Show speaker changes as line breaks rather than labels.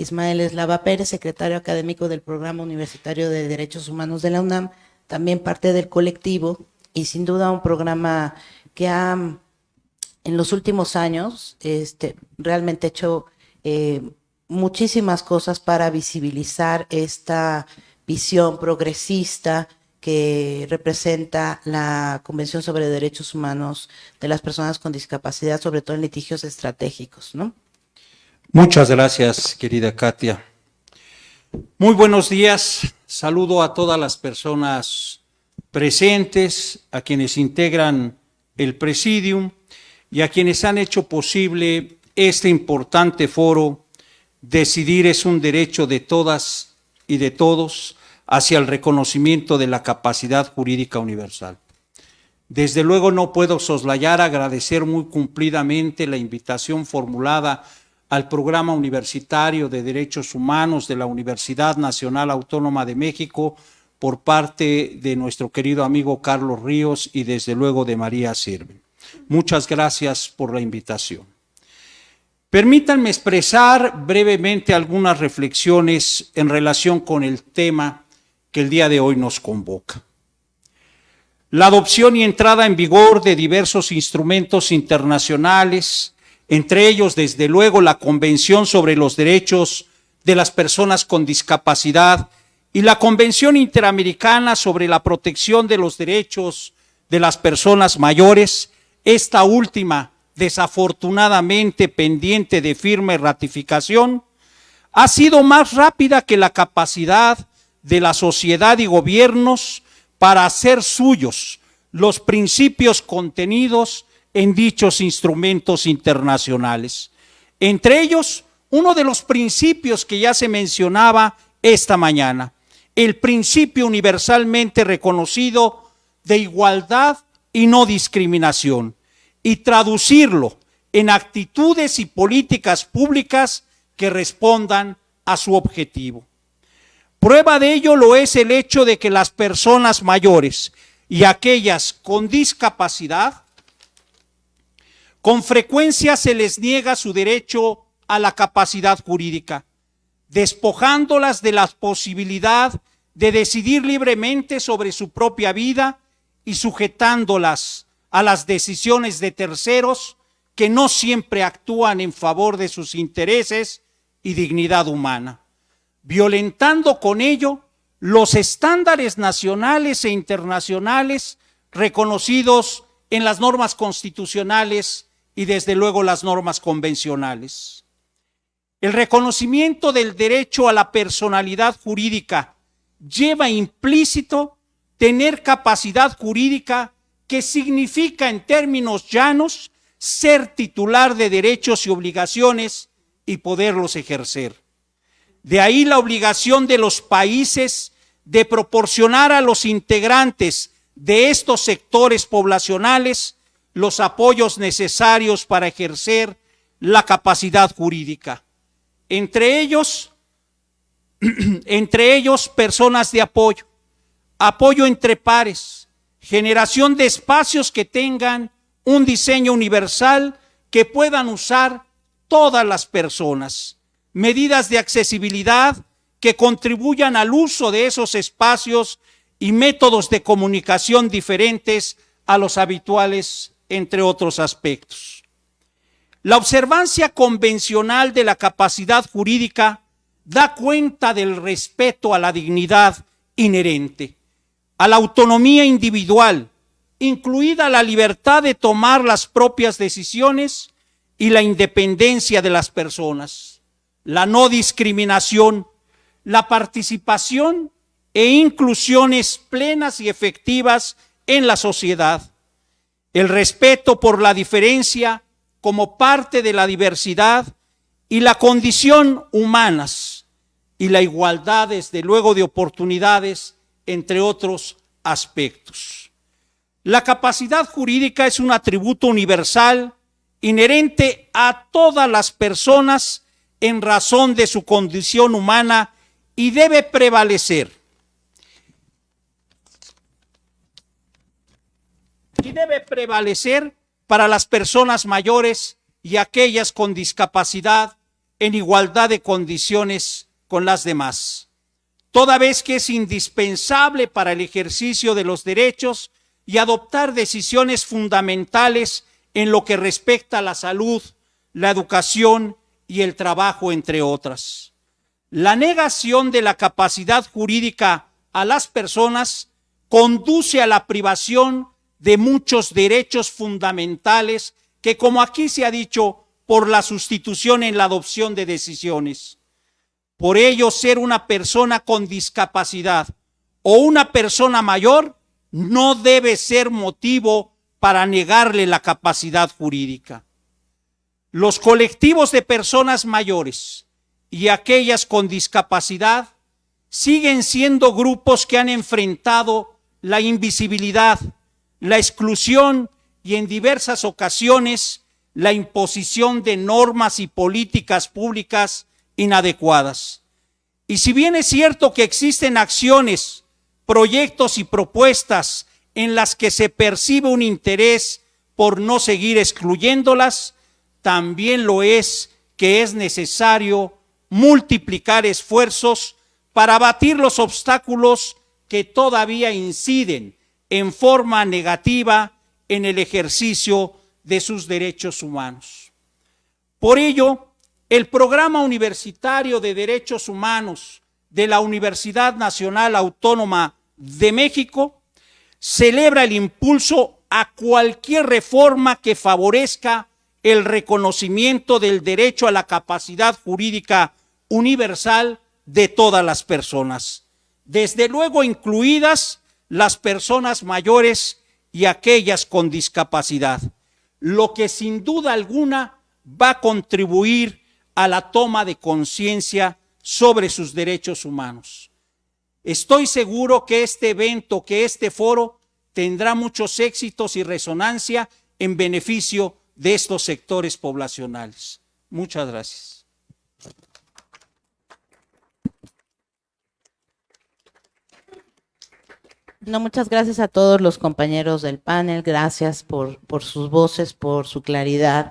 Ismael Eslava Pérez, secretario académico del Programa Universitario de Derechos Humanos de la UNAM, también parte del colectivo y sin duda un programa que ha en los últimos años este, realmente hecho eh, muchísimas cosas para visibilizar esta visión progresista que representa la Convención sobre Derechos Humanos de las Personas con Discapacidad, sobre todo en litigios estratégicos, ¿no?
Muchas gracias, querida Katia. Muy buenos días. Saludo a todas las personas presentes, a quienes integran el presidium y a quienes han hecho posible este importante foro. Decidir es un derecho de todas y de todos hacia el reconocimiento de la capacidad jurídica universal. Desde luego no puedo soslayar agradecer muy cumplidamente la invitación formulada al Programa Universitario de Derechos Humanos de la Universidad Nacional Autónoma de México por parte de nuestro querido amigo Carlos Ríos y desde luego de María Sirve. Muchas gracias por la invitación. Permítanme expresar brevemente algunas reflexiones en relación con el tema que el día de hoy nos convoca. La adopción y entrada en vigor de diversos instrumentos internacionales entre ellos, desde luego, la Convención sobre los Derechos de las Personas con Discapacidad y la Convención Interamericana sobre la Protección de los Derechos de las Personas Mayores, esta última, desafortunadamente pendiente de firme ratificación, ha sido más rápida que la capacidad de la sociedad y gobiernos para hacer suyos los principios contenidos en dichos instrumentos internacionales. Entre ellos, uno de los principios que ya se mencionaba esta mañana, el principio universalmente reconocido de igualdad y no discriminación, y traducirlo en actitudes y políticas públicas que respondan a su objetivo. Prueba de ello lo es el hecho de que las personas mayores y aquellas con discapacidad con frecuencia se les niega su derecho a la capacidad jurídica, despojándolas de la posibilidad de decidir libremente sobre su propia vida y sujetándolas a las decisiones de terceros que no siempre actúan en favor de sus intereses y dignidad humana, violentando con ello los estándares nacionales e internacionales reconocidos en las normas constitucionales y desde luego las normas convencionales. El reconocimiento del derecho a la personalidad jurídica lleva implícito tener capacidad jurídica que significa en términos llanos ser titular de derechos y obligaciones y poderlos ejercer. De ahí la obligación de los países de proporcionar a los integrantes de estos sectores poblacionales los apoyos necesarios para ejercer la capacidad jurídica. Entre ellos, entre ellos personas de apoyo, apoyo entre pares, generación de espacios que tengan un diseño universal que puedan usar todas las personas, medidas de accesibilidad que contribuyan al uso de esos espacios y métodos de comunicación diferentes a los habituales entre otros aspectos. La observancia convencional de la capacidad jurídica da cuenta del respeto a la dignidad inherente, a la autonomía individual, incluida la libertad de tomar las propias decisiones y la independencia de las personas, la no discriminación, la participación e inclusiones plenas y efectivas en la sociedad, el respeto por la diferencia como parte de la diversidad y la condición humanas y la igualdad, desde luego, de oportunidades, entre otros aspectos. La capacidad jurídica es un atributo universal inherente a todas las personas en razón de su condición humana y debe prevalecer y debe prevalecer para las personas mayores y aquellas con discapacidad en igualdad de condiciones con las demás, toda vez que es indispensable para el ejercicio de los derechos y adoptar decisiones fundamentales en lo que respecta a la salud, la educación y el trabajo, entre otras. La negación de la capacidad jurídica a las personas conduce a la privación de muchos derechos fundamentales que, como aquí se ha dicho, por la sustitución en la adopción de decisiones. Por ello, ser una persona con discapacidad o una persona mayor no debe ser motivo para negarle la capacidad jurídica. Los colectivos de personas mayores y aquellas con discapacidad siguen siendo grupos que han enfrentado la invisibilidad, la exclusión y en diversas ocasiones la imposición de normas y políticas públicas inadecuadas. Y si bien es cierto que existen acciones, proyectos y propuestas en las que se percibe un interés por no seguir excluyéndolas, también lo es que es necesario multiplicar esfuerzos para abatir los obstáculos que todavía inciden en forma negativa en el ejercicio de sus derechos humanos. Por ello, el Programa Universitario de Derechos Humanos de la Universidad Nacional Autónoma de México celebra el impulso a cualquier reforma que favorezca el reconocimiento del derecho a la capacidad jurídica universal de todas las personas, desde luego incluidas las personas mayores y aquellas con discapacidad, lo que sin duda alguna va a contribuir a la toma de conciencia sobre sus derechos humanos. Estoy seguro que este evento, que este foro, tendrá muchos éxitos y resonancia en beneficio de estos sectores poblacionales. Muchas gracias.
No, muchas gracias a todos los compañeros del panel, gracias por, por sus voces, por su claridad